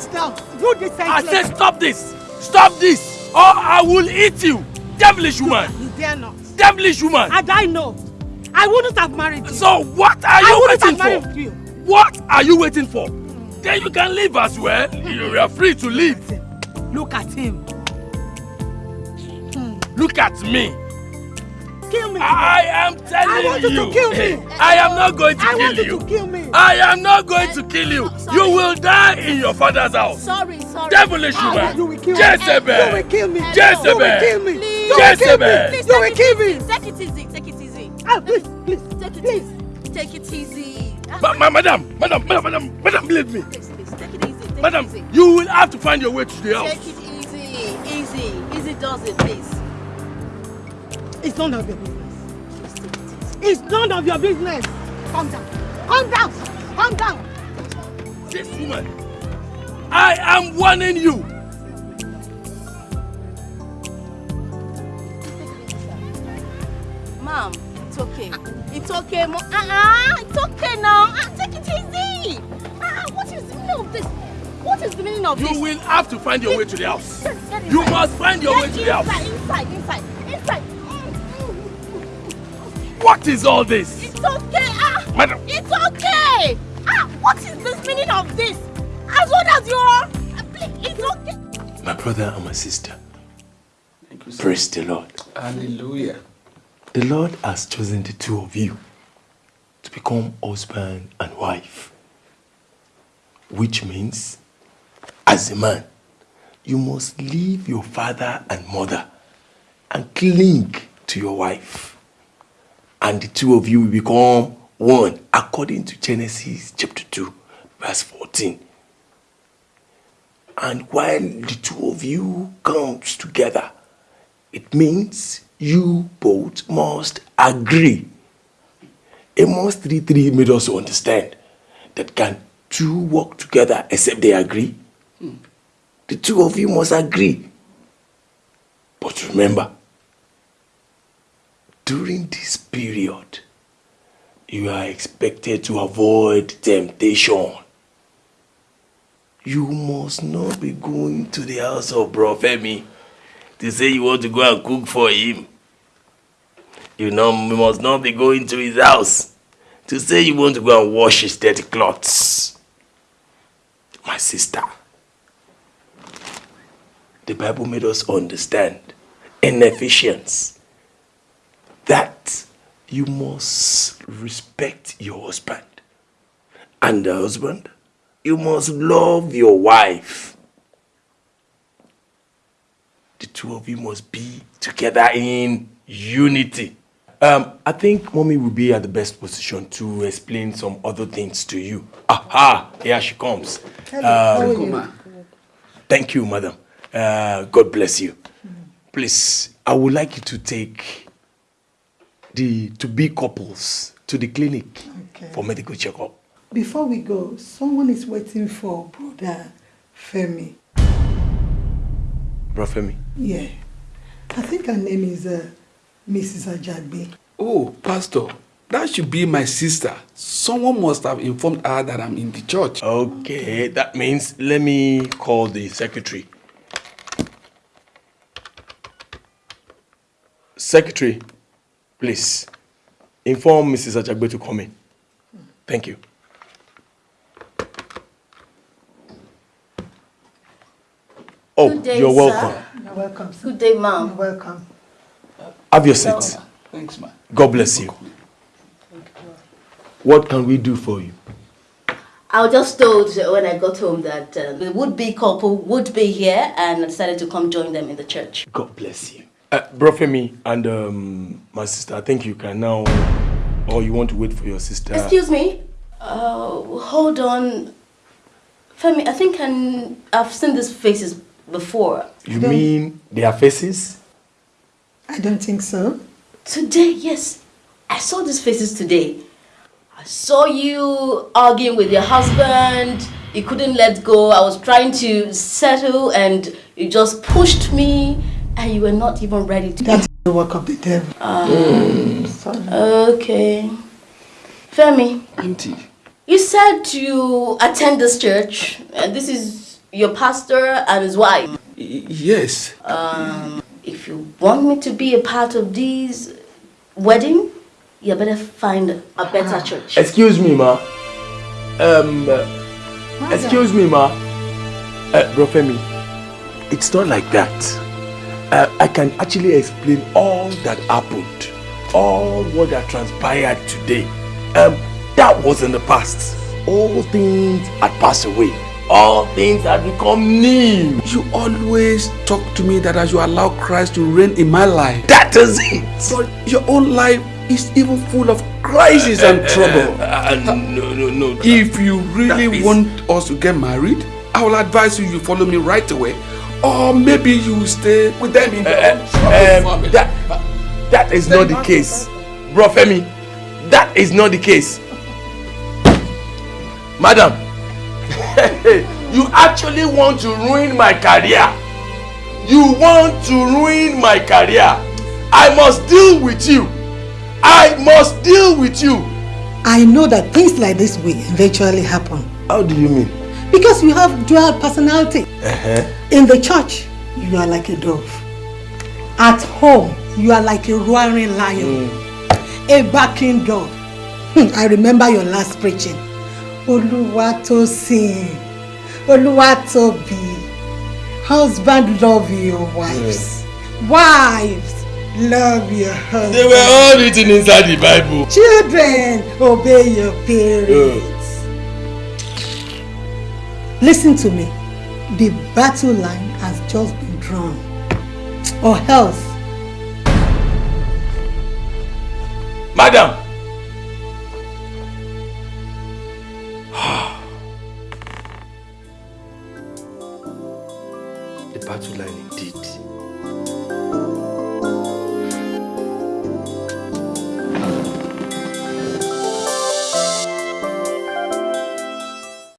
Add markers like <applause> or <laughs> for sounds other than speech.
Sit down. Do this I said stop this. Stop this. Or I will eat you. Devilish woman. You dare not. Devilish woman. Had I know, I wouldn't have married you. So what are you waiting have for? you. What are you waiting for? Then you can leave as well. You are free to leave. Look at him. Look at me. Kill me. I am telling I want you you. to kill me. <laughs> I am not going to I kill want you you. to kill me. I am not going to kill you. You will die in your father's house. Sorry, sorry. Devilish Ah, woman. You will kill me. Jezebel. You will kill me. Jezebel. You will kill me. Please. You will kill me. Jezebel. Please You will take kill it me. easy. Take it easy. Take it easy. Ah, please, please. Take it Please. easy. Take it easy. Ah, Ma- ma- madam, madam, madam, madam, madam, believe me. Please, please, take it easy. Take Madam, it easy. you will have to find your way to the house. Take it easy. Easy. Easy does it, please. It's none of your business. It's none of your business. Calm down. Calm down. Calm down. This woman, I am warning you. Ma'am, it's okay. It's okay, Mom. Uh-uh. It's okay now. Ah, take it easy. Ah, what is the meaning of this? What is the meaning of You this? will have to find your way to the house. Get You must find your way Get to the house. Inside, inside, inside, inside. What is all this? It's okay. Ah, Madam, it's okay. Ah, what is this meaning of this? As old as you are, please, it's okay. my brother and my sister, Thank you, praise the Lord. Hallelujah. The Lord has chosen the two of you to become husband and wife. Which means, as a man, you must leave your father and mother and cling to your wife. And the two of you will become one, according to Genesis chapter 2, verse 14. And while the two of you comes together, it means you both must agree. Amos 3.3 made us understand that can two work together except they agree? The two of you must agree. But remember, during this period, you are expected to avoid temptation. You must not be going to the house of Bro Femi to say you want to go and cook for him. You know, you must not be going to his house to say you want to go and wash his dirty clothes. My sister, the Bible made us understand in Ephesians that you must respect your husband. And the husband, you must love your wife. The two of you must be together in unity. Um, I think mommy will be at the best position to explain some other things to you. Aha, here she comes. Um, thank you, madam. Uh, God bless you. Please, I would like you to take the to be couples to the clinic Okay. for medical checkup. Before we go, someone is waiting for brother Femi. Brother Femi. Yeah. I think her name is uh, Mrs. Ajagbe. Oh, Pastor, that should be my sister. Someone must have informed her that I'm in the church. Okay, that means let me call the secretary. Secretary, please inform Mrs. Ajagbe to come in. Thank you. Oh, Good day, you're sir. welcome. You're welcome. sir. Good day, You're ma'am. welcome. Have your seat. Thanks, man. God bless you. What can we do for you? I was just told when I got home that uh, the would-be couple would be here and I decided to come join them in the church. God bless you. Uh, Bro Femi and um, my sister, I think you can now, or you want to wait for your sister. Excuse me? Uh, hold on. Femi, I think I, I've seen these faces before. You mean their faces? I don't think so. Today, yes. I saw these faces today. I saw you arguing with your husband. You couldn't let go. I was trying to settle and you just pushed me and you were not even ready to. That's the work of the devil. Um, Sorry. Okay. Femi, Auntie, you said you attend this church and this is your pastor and his wife. Y- yes. Um, if you want me to be a part of this wedding, you better find a better church. Excuse me, ma. Um, uh, excuse me, ma. Uh, Bro Femi, it's not like that. Uh, I can actually explain all that happened, all what that transpired today. Um, that was in the past. All things had passed away. All things had become new. You always talk to me that as you allow Christ to reign in my life. That is it. But your own life is even full of crisis and trouble. Uh, no, no, no. If you really want us to get married, I will advise you you follow me right away. Or maybe you stay with them in their own troubled Um, family. that, that is not the case. Bro Femi, that is not the case. Madam, <laughs> you actually want to ruin my career. You want to ruin my career. I must deal with you. I must deal with you. I know that things like this will eventually happen How do you mean? because you have dual personality. Uh-huh. In the church, you are like a dove. At home, you are like a roaring lion, a barking dog. Hmm, I remember your last preaching. Oluwatosin, Oluwatobi. Husband love your wives. Wives love your husband. They were all written inside the Bible. Children, obey your parents. Listen to me. The battle line has just been drawn. Or else, Madam. <sighs> the battle line indeed